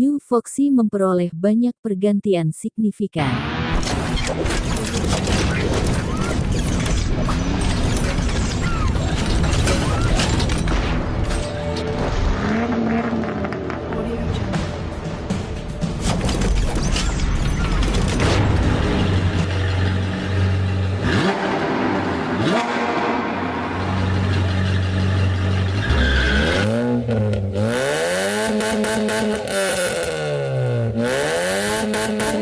New Foxy memperoleh banyak pergantian signifikan. Salam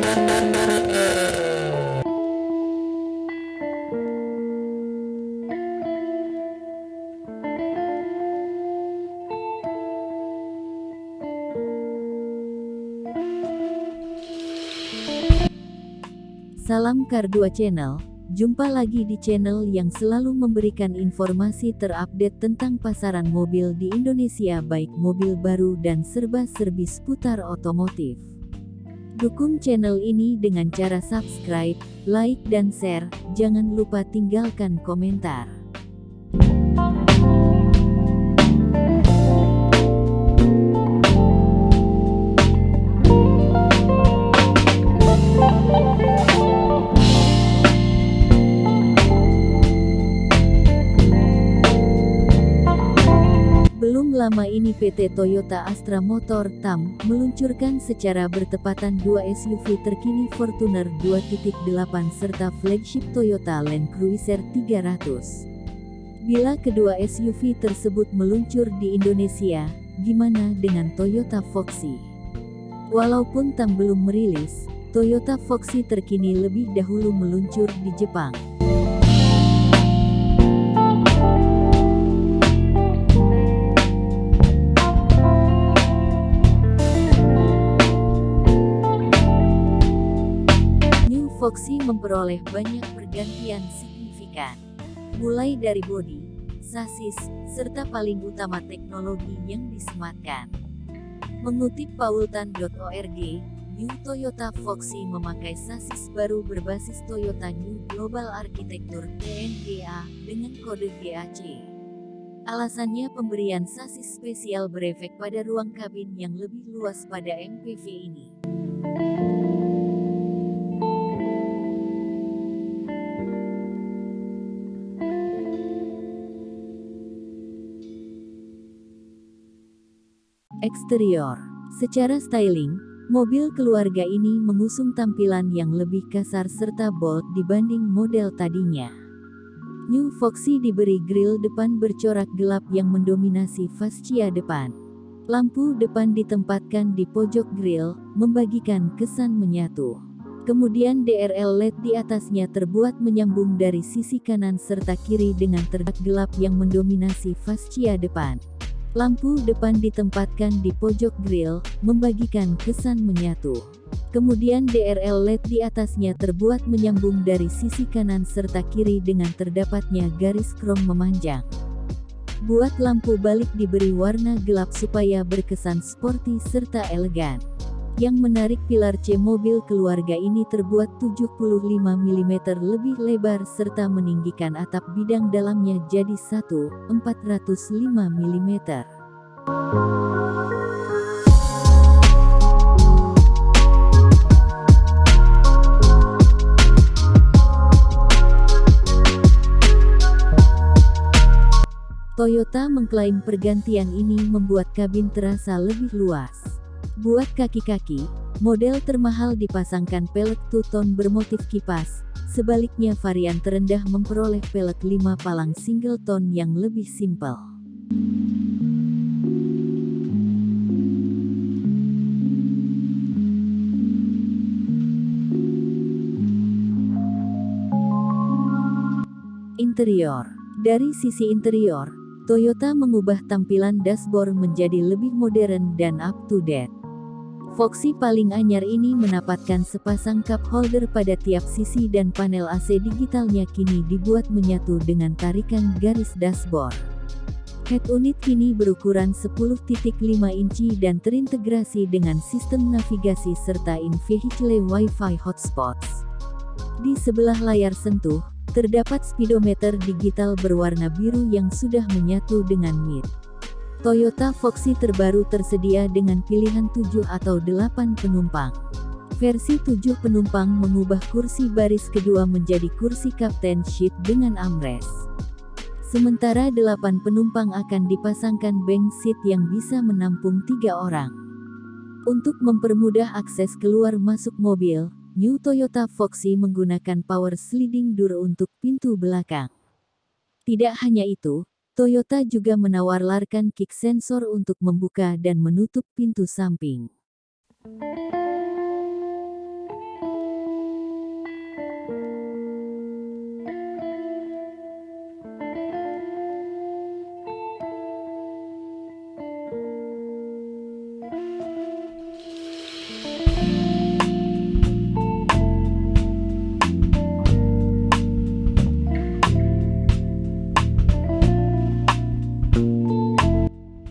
Kar2 Channel, jumpa lagi di channel yang selalu memberikan informasi terupdate tentang pasaran mobil di Indonesia baik mobil baru dan serba-serbi seputar otomotif. Dukung channel ini dengan cara subscribe, like dan share, jangan lupa tinggalkan komentar. Belum lama ini PT Toyota Astra Motor TAM meluncurkan secara bertepatan dua SUV terkini Fortuner 2.8 serta flagship Toyota Land Cruiser 300. Bila kedua SUV tersebut meluncur di Indonesia, gimana dengan Toyota Foxy? Walaupun TAM belum merilis, Toyota Foxy terkini lebih dahulu meluncur di Jepang. Foxy memperoleh banyak pergantian signifikan. Mulai dari bodi, sasis, serta paling utama teknologi yang disematkan. Mengutip paultan.org, New Toyota Foxy memakai sasis baru berbasis Toyota New Global Architecture TNGA dengan kode GAC. Alasannya pemberian sasis spesial berefek pada ruang kabin yang lebih luas pada MPV ini. Eksterior Secara styling, mobil keluarga ini mengusung tampilan yang lebih kasar serta bold dibanding model tadinya. New Foxy diberi grill depan bercorak gelap yang mendominasi fascia depan. Lampu depan ditempatkan di pojok grill, membagikan kesan menyatu. Kemudian DRL LED di atasnya terbuat menyambung dari sisi kanan serta kiri dengan terdak gelap yang mendominasi fascia depan. Lampu depan ditempatkan di pojok grill, membagikan kesan menyatu. Kemudian DRL LED di atasnya terbuat menyambung dari sisi kanan serta kiri dengan terdapatnya garis krom memanjang. Buat lampu balik diberi warna gelap supaya berkesan sporty serta elegan. Yang menarik pilar C mobil keluarga ini terbuat 75 mm lebih lebar serta meninggikan atap bidang dalamnya jadi 1, 405 mm. Toyota mengklaim pergantian ini membuat kabin terasa lebih luas. Buat kaki-kaki, model termahal dipasangkan pelek two-tone bermotif kipas, sebaliknya varian terendah memperoleh pelek 5 palang single tone yang lebih simpel. Interior Dari sisi interior, Toyota mengubah tampilan dashboard menjadi lebih modern dan up-to-date. Foxy paling anyar ini mendapatkan sepasang cup holder pada tiap sisi dan panel AC digitalnya kini dibuat menyatu dengan tarikan garis dashboard. Head unit kini berukuran 10.5 inci dan terintegrasi dengan sistem navigasi serta in-vehicle Wi-Fi hotspots. Di sebelah layar sentuh, terdapat speedometer digital berwarna biru yang sudah menyatu dengan MID. Toyota Foxy terbaru tersedia dengan pilihan 7 atau 8 penumpang. Versi 7 penumpang mengubah kursi baris kedua menjadi kursi kapten seat dengan armrest. Sementara 8 penumpang akan dipasangkan bank seat yang bisa menampung tiga orang. Untuk mempermudah akses keluar masuk mobil, New Toyota Foxy menggunakan power sliding door untuk pintu belakang. Tidak hanya itu, Toyota juga menawarkan kick sensor untuk membuka dan menutup pintu samping.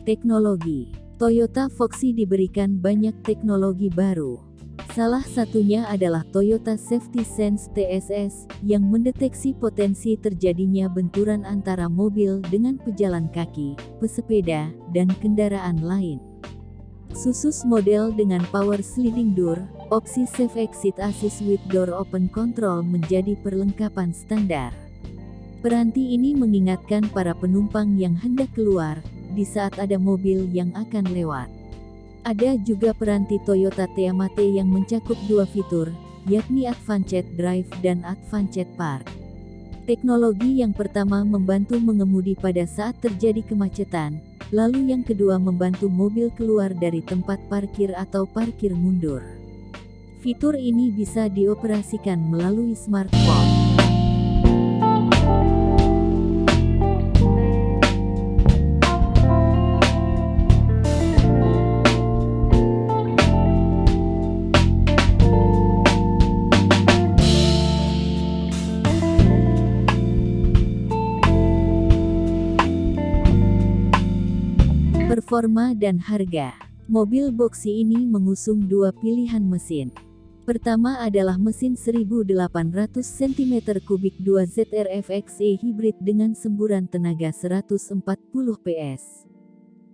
Teknologi Toyota Foxy diberikan banyak teknologi baru. Salah satunya adalah Toyota Safety Sense TSS, yang mendeteksi potensi terjadinya benturan antara mobil dengan pejalan kaki, pesepeda, dan kendaraan lain. Susus model dengan power sliding door, opsi safe exit assist with door open control menjadi perlengkapan standar. Peranti ini mengingatkan para penumpang yang hendak keluar, di saat ada mobil yang akan lewat. Ada juga peranti Toyota Teamate yang mencakup dua fitur, yakni Advanced Drive dan Advanced Park. Teknologi yang pertama membantu mengemudi pada saat terjadi kemacetan, lalu yang kedua membantu mobil keluar dari tempat parkir atau parkir mundur. Fitur ini bisa dioperasikan melalui smartphone. Performa dan harga. Mobil boxy ini mengusung dua pilihan mesin. Pertama adalah mesin 1800 cm3 2 ZRFXE hybrid dengan semburan tenaga 140 PS.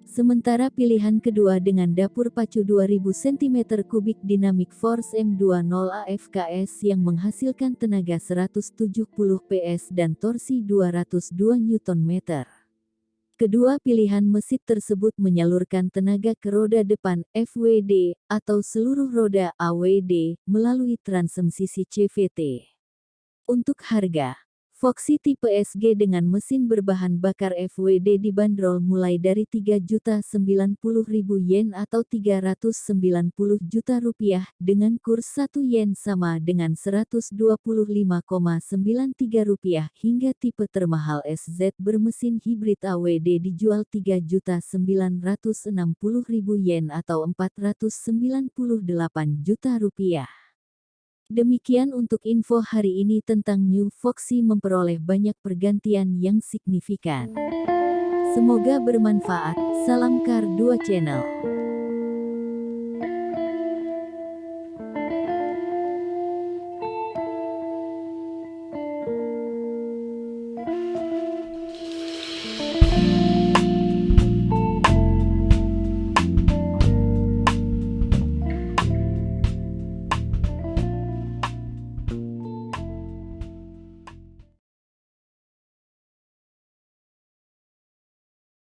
Sementara pilihan kedua dengan dapur pacu 2000 cm3 Dynamic Force M20 AFKS yang menghasilkan tenaga 170 PS dan torsi 202 Nm. Kedua pilihan mesin tersebut menyalurkan tenaga ke roda depan FWD atau seluruh roda AWD melalui transmisi CVT. Untuk harga, Foxy tipe SG dengan mesin berbahan bakar FWD dibanderol mulai dari 3.090.000 yen atau 390 juta rupiah dengan kurs 1 yen sama dengan 125,93 rupiah hingga tipe termahal SZ bermesin hibrid AWD dijual 3.960.000 yen atau 498 juta rupiah. Demikian untuk info hari ini tentang New Foxy memperoleh banyak pergantian yang signifikan. Semoga bermanfaat. Salam Kar 2 Channel.